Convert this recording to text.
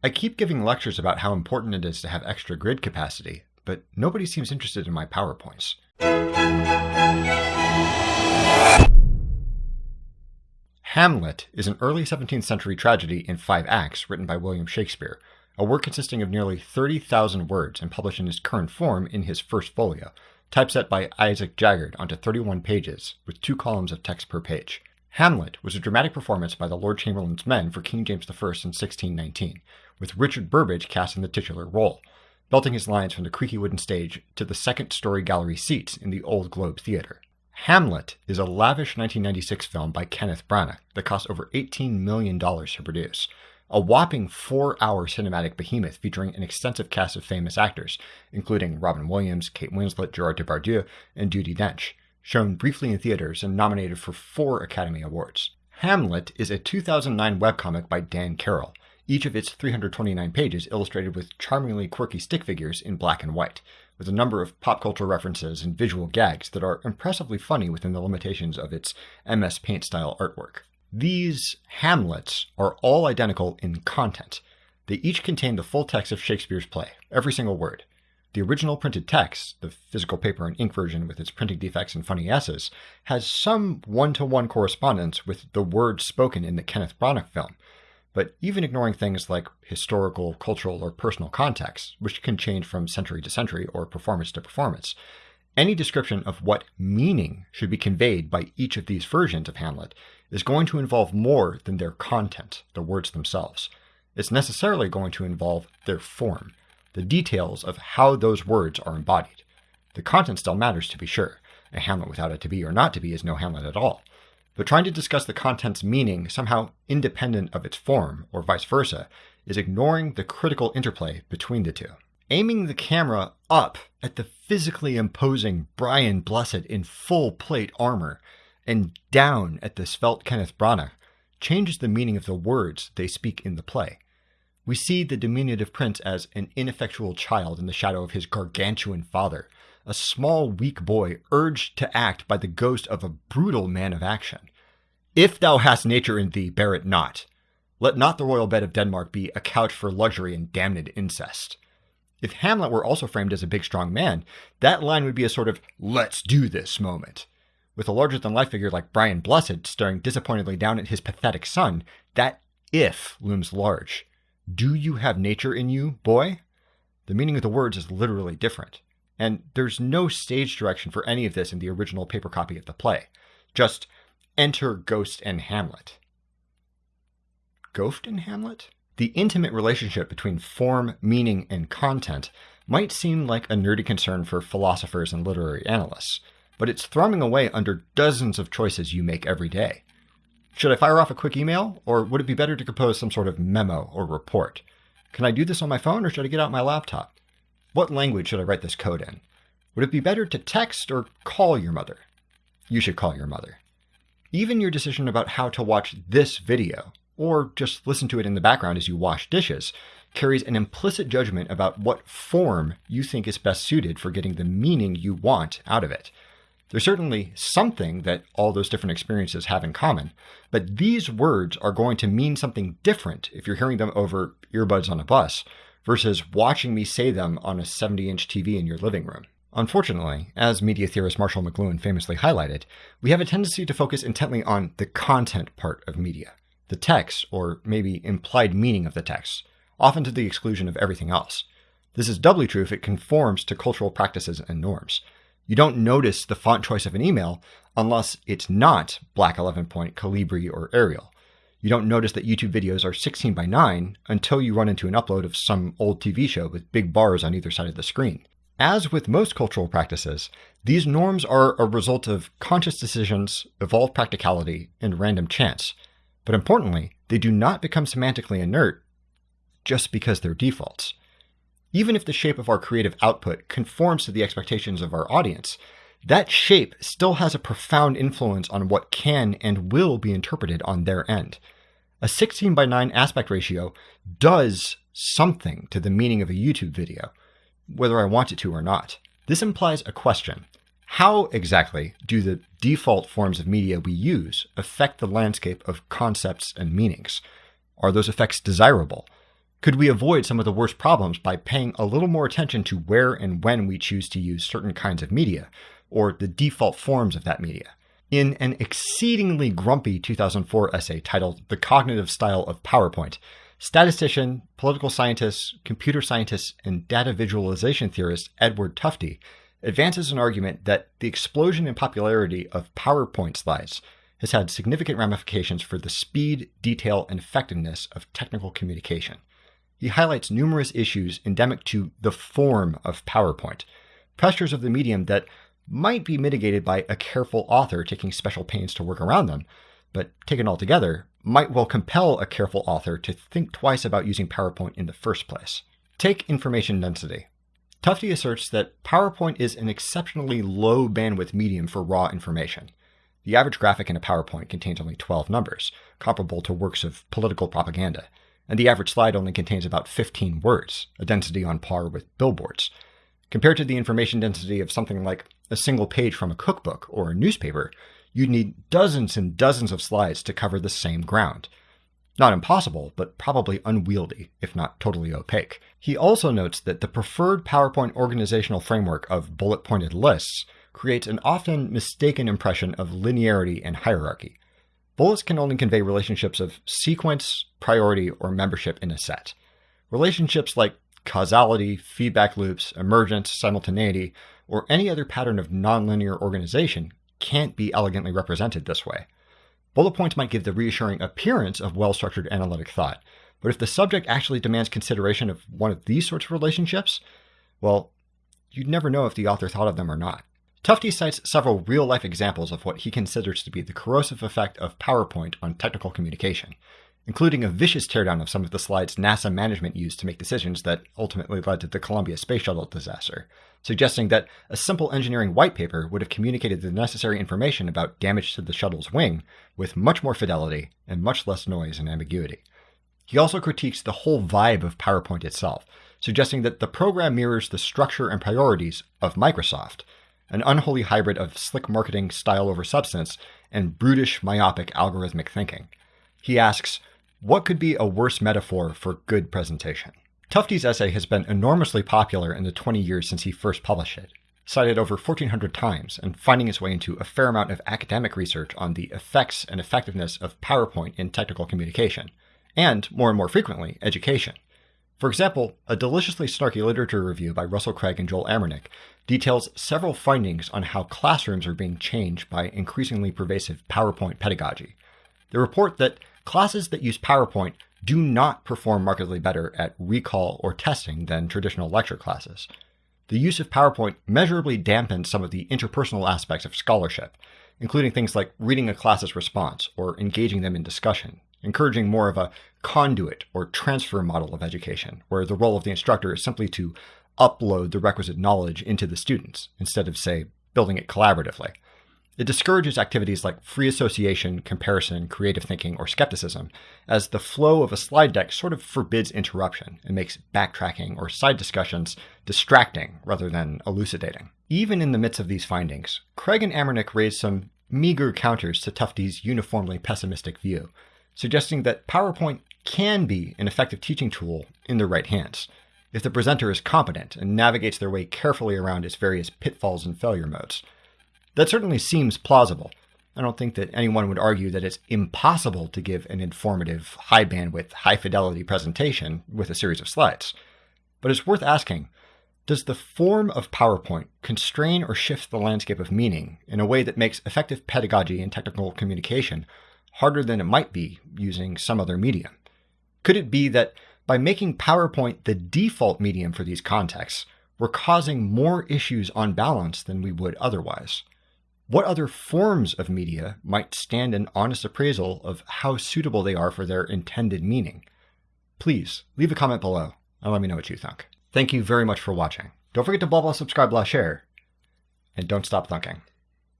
I keep giving lectures about how important it is to have extra grid capacity, but nobody seems interested in my PowerPoints. Hamlet is an early 17th century tragedy in five acts written by William Shakespeare, a work consisting of nearly 30,000 words and published in its current form in his first folio, typeset by Isaac Jaggard onto 31 pages, with two columns of text per page. Hamlet was a dramatic performance by the Lord Chamberlain's men for King James I in 1619, with Richard Burbage cast in the titular role, belting his lines from the creaky wooden stage to the second story gallery seats in the Old Globe Theatre. Hamlet is a lavish 1996 film by Kenneth Branagh that cost over $18 million to produce. A whopping four hour cinematic behemoth featuring an extensive cast of famous actors, including Robin Williams, Kate Winslet, Gerard Depardieu, and Judi Dench, shown briefly in theaters and nominated for four Academy Awards. Hamlet is a 2009 webcomic by Dan Carroll, each of its 329 pages illustrated with charmingly quirky stick figures in black and white, with a number of pop culture references and visual gags that are impressively funny within the limitations of its MS Paint style artwork. These Hamlets are all identical in content. They each contain the full text of Shakespeare's play, every single word. The original printed text, the physical paper and ink version with its printing defects and funny S's, has some one to one correspondence with the words spoken in the Kenneth Branagh film, but even ignoring things like historical, cultural, or personal context, which can change from century to century or performance to performance, any description of what meaning should be conveyed by each of these versions of Hamlet is going to involve more than their content, the words themselves. It's necessarily going to involve their form, the details of how those words are embodied. The content still matters, to be sure. A Hamlet without a to be or not to be is no Hamlet at all but trying to discuss the content's meaning somehow independent of its form, or vice versa, is ignoring the critical interplay between the two. Aiming the camera up at the physically imposing Brian Blessed in full plate armor and down at the svelte Kenneth Branagh changes the meaning of the words they speak in the play. We see the diminutive prince as an ineffectual child in the shadow of his gargantuan father, a small, weak boy urged to act by the ghost of a brutal man of action. If thou hast nature in thee, bear it not. Let not the royal bed of Denmark be a couch for luxury and damned incest. If Hamlet were also framed as a big, strong man, that line would be a sort of let's do this moment. With a larger than life figure like Brian Blessed staring disappointedly down at his pathetic son, that if looms large. Do you have nature in you, boy? The meaning of the words is literally different. And there's no stage direction for any of this in the original paper copy of the play. Just enter Ghost and Hamlet. Ghost and Hamlet? The intimate relationship between form, meaning, and content might seem like a nerdy concern for philosophers and literary analysts, but it's thrumming away under dozens of choices you make every day. Should I fire off a quick email, or would it be better to compose some sort of memo or report? Can I do this on my phone, or should I get out my laptop? What language should I write this code in? Would it be better to text or call your mother? You should call your mother. Even your decision about how to watch this video, or just listen to it in the background as you wash dishes, carries an implicit judgment about what form you think is best suited for getting the meaning you want out of it. There's certainly something that all those different experiences have in common, but these words are going to mean something different if you're hearing them over earbuds on a bus versus watching me say them on a 70 inch TV in your living room. Unfortunately, as media theorist Marshall McLuhan famously highlighted, we have a tendency to focus intently on the content part of media, the text, or maybe implied meaning of the text, often to the exclusion of everything else. This is doubly true if it conforms to cultural practices and norms. You don't notice the font choice of an email unless it's not Black 11 point, Calibri, or Arial. You don't notice that YouTube videos are 16 by 9 until you run into an upload of some old TV show with big bars on either side of the screen. As with most cultural practices, these norms are a result of conscious decisions, evolved practicality, and random chance. But importantly, they do not become semantically inert just because they're defaults. Even if the shape of our creative output conforms to the expectations of our audience, that shape still has a profound influence on what can and will be interpreted on their end. A 16 by 9 aspect ratio does something to the meaning of a YouTube video, whether I want it to or not. This implies a question. How exactly do the default forms of media we use affect the landscape of concepts and meanings? Are those effects desirable? Could we avoid some of the worst problems by paying a little more attention to where and when we choose to use certain kinds of media, or the default forms of that media? In an exceedingly grumpy 2004 essay titled The Cognitive Style of PowerPoint, statistician, political scientist, computer scientist, and data visualization theorist Edward Tufte advances an argument that the explosion in popularity of PowerPoint slides has had significant ramifications for the speed, detail, and effectiveness of technical communication. He highlights numerous issues endemic to the form of PowerPoint, pressures of the medium that might be mitigated by a careful author taking special pains to work around them, but taken all together, might well compel a careful author to think twice about using PowerPoint in the first place. Take information density. Tufte asserts that PowerPoint is an exceptionally low bandwidth medium for raw information. The average graphic in a PowerPoint contains only 12 numbers, comparable to works of political propaganda, and the average slide only contains about 15 words, a density on par with billboards. Compared to the information density of something like a single page from a cookbook or a newspaper, you'd need dozens and dozens of slides to cover the same ground. Not impossible, but probably unwieldy, if not totally opaque. He also notes that the preferred PowerPoint organizational framework of bullet pointed lists creates an often mistaken impression of linearity and hierarchy. Bullets can only convey relationships of sequence, priority, or membership in a set. Relationships like causality, feedback loops, emergence, simultaneity, or any other pattern of nonlinear organization can't be elegantly represented this way. Bullet points might give the reassuring appearance of well structured analytic thought, but if the subject actually demands consideration of one of these sorts of relationships, well, you'd never know if the author thought of them or not. Tufte cites several real life examples of what he considers to be the corrosive effect of PowerPoint on technical communication, including a vicious teardown of some of the slides NASA management used to make decisions that ultimately led to the Columbia Space Shuttle disaster, suggesting that a simple engineering white paper would have communicated the necessary information about damage to the shuttle's wing with much more fidelity and much less noise and ambiguity. He also critiques the whole vibe of PowerPoint itself, suggesting that the program mirrors the structure and priorities of Microsoft, an unholy hybrid of slick marketing style over substance and brutish, myopic algorithmic thinking. He asks, What could be a worse metaphor for good presentation? Tufte's essay has been enormously popular in the 20 years since he first published it, cited over 1,400 times and finding its way into a fair amount of academic research on the effects and effectiveness of PowerPoint in technical communication, and, more and more frequently, education. For example, a deliciously snarky literature review by Russell Craig and Joel Amernic details several findings on how classrooms are being changed by increasingly pervasive PowerPoint pedagogy. They report that classes that use PowerPoint do not perform markedly better at recall or testing than traditional lecture classes. The use of PowerPoint measurably dampens some of the interpersonal aspects of scholarship, including things like reading a class's response or engaging them in discussion, encouraging more of a conduit or transfer model of education, where the role of the instructor is simply to upload the requisite knowledge into the students instead of, say, building it collaboratively. It discourages activities like free association, comparison, creative thinking, or skepticism, as the flow of a slide deck sort of forbids interruption and makes backtracking or side discussions distracting rather than elucidating. Even in the midst of these findings, Craig and Amernic raised some meager counters to Tufte's uniformly pessimistic view, suggesting that PowerPoint can be an effective teaching tool in the right hands, if the presenter is competent and navigates their way carefully around its various pitfalls and failure modes. That certainly seems plausible. I don't think that anyone would argue that it's impossible to give an informative, high bandwidth, high fidelity presentation with a series of slides. But it's worth asking does the form of PowerPoint constrain or shift the landscape of meaning in a way that makes effective pedagogy and technical communication harder than it might be using some other medium? Could it be that by making PowerPoint the default medium for these contexts, we're causing more issues on balance than we would otherwise? What other forms of media might stand an honest appraisal of how suitable they are for their intended meaning? Please leave a comment below and let me know what you think. Thank you very much for watching. Don't forget to blah blah subscribe blah share, and don't stop thunking.